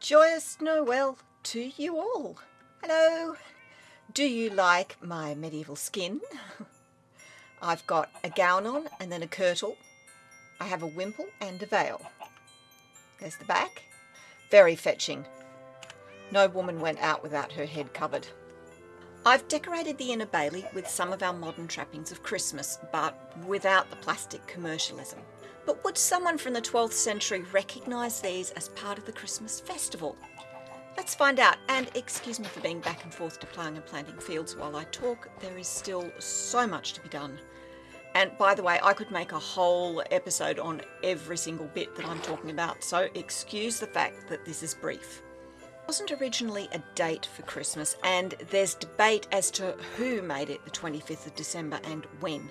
Joyous Noel to you all. Hello. Do you like my medieval skin? I've got a gown on and then a kirtle. I have a wimple and a veil. There's the back. Very fetching. No woman went out without her head covered. I've decorated the inner bailey with some of our modern trappings of Christmas, but without the plastic commercialism. But would someone from the 12th century recognise these as part of the Christmas festival? Let's find out. And excuse me for being back and forth to ploughing and planting fields while I talk. There is still so much to be done. And by the way, I could make a whole episode on every single bit that I'm talking about, so excuse the fact that this is brief. It wasn't originally a date for Christmas, and there's debate as to who made it the 25th of December and when.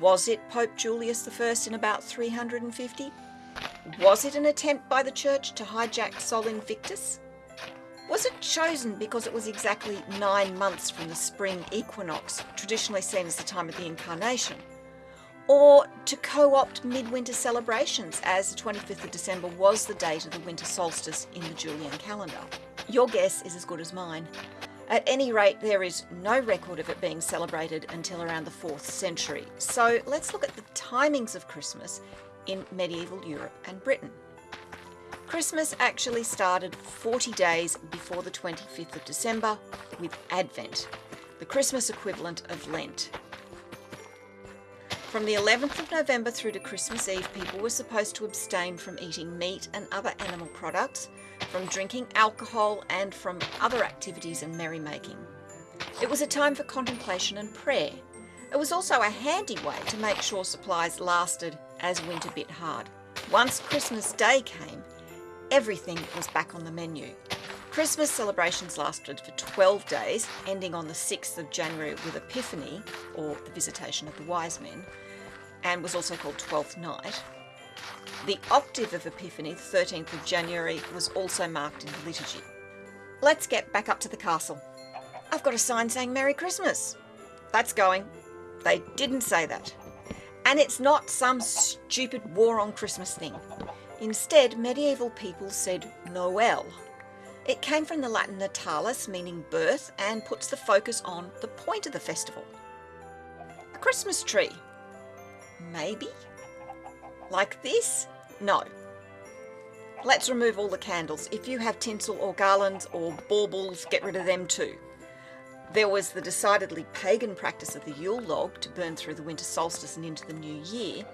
Was it Pope Julius I in about 350? Was it an attempt by the Church to hijack Sol Invictus? Was it chosen because it was exactly nine months from the spring equinox, traditionally seen as the time of the incarnation? Or to co-opt midwinter celebrations as the 25th of December was the date of the winter solstice in the Julian calendar? Your guess is as good as mine. At any rate, there is no record of it being celebrated until around the 4th century. So let's look at the timings of Christmas in medieval Europe and Britain. Christmas actually started 40 days before the 25th of December with Advent, the Christmas equivalent of Lent. From the 11th of November through to Christmas Eve, people were supposed to abstain from eating meat and other animal products, from drinking alcohol, and from other activities and merrymaking. It was a time for contemplation and prayer. It was also a handy way to make sure supplies lasted as winter bit hard. Once Christmas Day came, everything was back on the menu. Christmas celebrations lasted for 12 days, ending on the 6th of January with Epiphany, or the Visitation of the Wise Men, and was also called Twelfth Night. The octave of Epiphany, the 13th of January, was also marked in the liturgy. Let's get back up to the castle. I've got a sign saying Merry Christmas. That's going. They didn't say that. And it's not some stupid war on Christmas thing. Instead, medieval people said Noel. It came from the Latin natalis, meaning birth, and puts the focus on the point of the festival. A Christmas tree. Maybe? Like this? No. Let's remove all the candles. If you have tinsel or garlands or baubles, get rid of them too. There was the decidedly pagan practice of the Yule log to burn through the winter solstice and into the new year,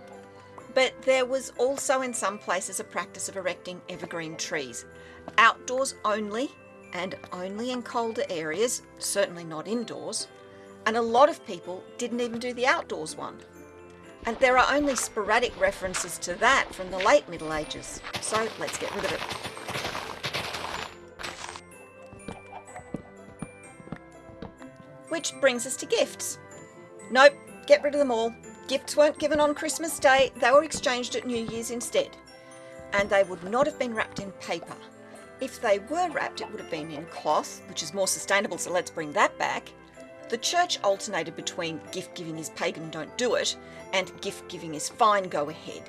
but there was also in some places a practice of erecting evergreen trees, outdoors only and only in colder areas, certainly not indoors, and a lot of people didn't even do the outdoors one. And there are only sporadic references to that from the late Middle Ages, so let's get rid of it. Which brings us to gifts. Nope, get rid of them all. Gifts weren't given on Christmas Day, they were exchanged at New Year's instead. And they would not have been wrapped in paper. If they were wrapped, it would have been in cloth, which is more sustainable, so let's bring that back. The church alternated between gift giving is pagan, don't do it, and gift giving is fine, go ahead.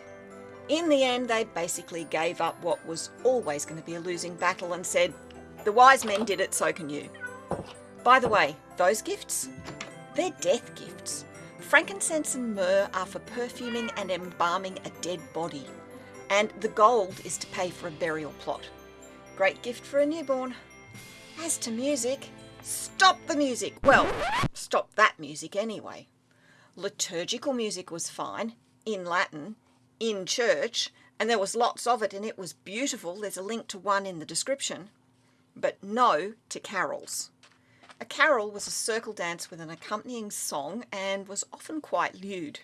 In the end, they basically gave up what was always going to be a losing battle and said, the wise men did it, so can you. By the way, those gifts, they're death gifts. Frankincense and myrrh are for perfuming and embalming a dead body, and the gold is to pay for a burial plot. Great gift for a newborn. As to music, stop the music. Well, stop that music anyway. Liturgical music was fine, in Latin, in church, and there was lots of it and it was beautiful. There's a link to one in the description. But no to carols. A carol was a circle dance with an accompanying song and was often quite lewd.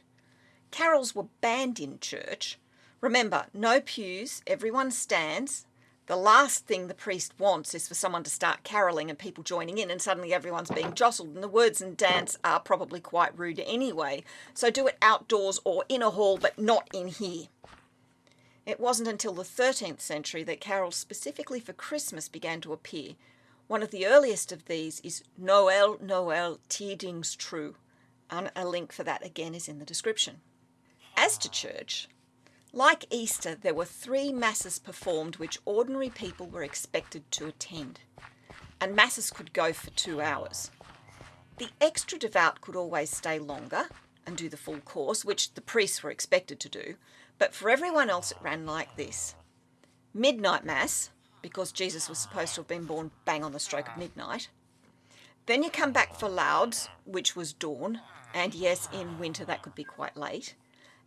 Carols were banned in church. Remember, no pews, everyone stands. The last thing the priest wants is for someone to start caroling and people joining in and suddenly everyone's being jostled and the words and dance are probably quite rude anyway. So do it outdoors or in a hall but not in here. It wasn't until the 13th century that carols specifically for Christmas began to appear, one of the earliest of these is Noel, Noel, Tidings True, and a link for that again is in the description. As to church, Like Easter, there were three masses performed which ordinary people were expected to attend, and masses could go for two hours. The extra devout could always stay longer and do the full course, which the priests were expected to do, but for everyone else it ran like this. Midnight Mass, because Jesus was supposed to have been born bang on the stroke of midnight. Then you come back for Lauds, which was dawn, and yes, in winter that could be quite late.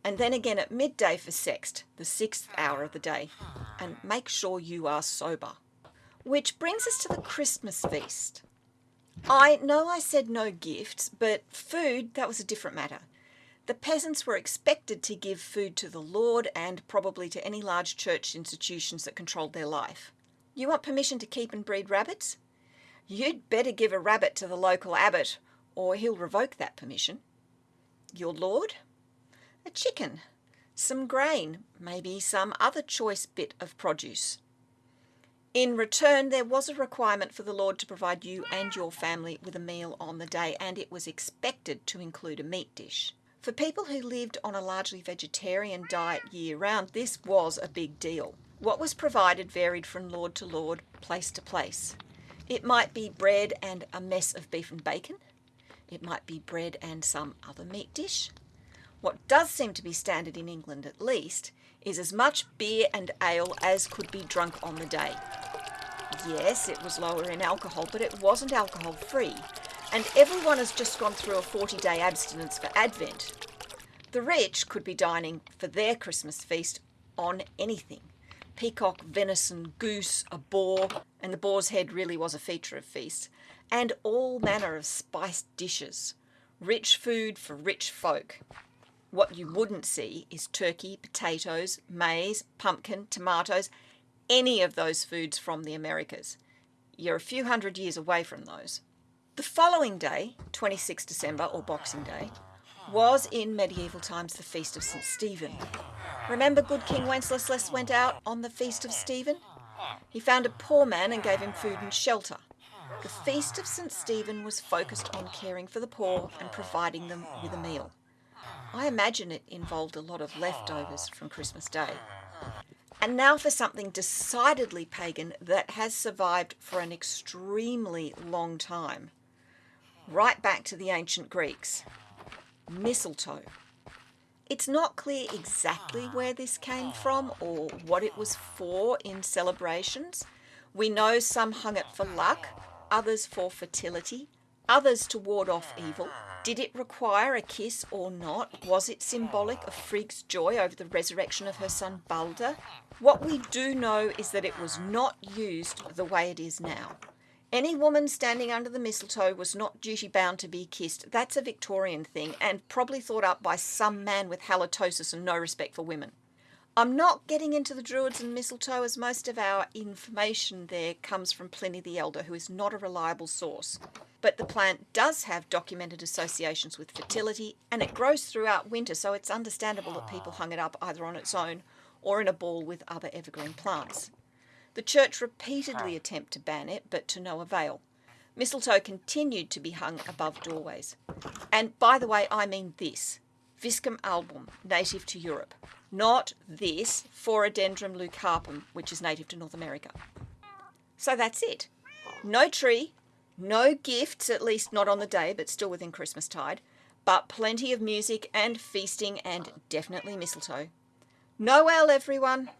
And then again at midday for Sext, the sixth hour of the day. And make sure you are sober. Which brings us to the Christmas feast. I know I said no gifts, but food, that was a different matter. The peasants were expected to give food to the Lord and probably to any large church institutions that controlled their life. You want permission to keep and breed rabbits? You'd better give a rabbit to the local abbot, or he'll revoke that permission. Your lord? A chicken, some grain, maybe some other choice bit of produce. In return, there was a requirement for the Lord to provide you and your family with a meal on the day, and it was expected to include a meat dish. For people who lived on a largely vegetarian diet year round, this was a big deal. What was provided varied from lord to lord, place to place. It might be bread and a mess of beef and bacon. It might be bread and some other meat dish. What does seem to be standard in England at least is as much beer and ale as could be drunk on the day. Yes, it was lower in alcohol, but it wasn't alcohol free, and everyone has just gone through a 40 day abstinence for Advent. The rich could be dining for their Christmas feast on anything peacock, venison, goose, a boar, and the boar's head really was a feature of feasts, and all manner of spiced dishes. Rich food for rich folk. What you wouldn't see is turkey, potatoes, maize, pumpkin, tomatoes, any of those foods from the Americas. You're a few hundred years away from those. The following day, 26 December or Boxing Day, was in medieval times the Feast of St. Stephen. Remember good King Wenceslas went out on the Feast of Stephen? He found a poor man and gave him food and shelter. The Feast of St. Stephen was focused on caring for the poor and providing them with a meal. I imagine it involved a lot of leftovers ah. from Christmas Day. And now for something decidedly pagan that has survived for an extremely long time. Right back to the ancient Greeks. Mistletoe. It's not clear exactly ah. where this came from or what it was for in celebrations. We know some hung it for luck, others for fertility, others to ward off evil, ah. Did it require a kiss or not? Was it symbolic of Frigg's joy over the resurrection of her son Balder? What we do know is that it was not used the way it is now. Any woman standing under the mistletoe was not duty bound to be kissed. That's a Victorian thing and probably thought up by some man with halitosis and no respect for women. I'm not getting into the Druids and mistletoe as most of our information there comes from Pliny the Elder, who is not a reliable source. But the plant does have documented associations with fertility and it grows throughout winter, so it's understandable that people hung it up either on its own or in a ball with other evergreen plants. The church repeatedly attempted to ban it, but to no avail. Mistletoe continued to be hung above doorways. And by the way, I mean this Viscum album, native to Europe not this Phoradendron leucarpum, which is native to North America. So that's it. No tree, no gifts, at least not on the day, but still within Christmas tide, but plenty of music and feasting and definitely mistletoe. Noel, everyone!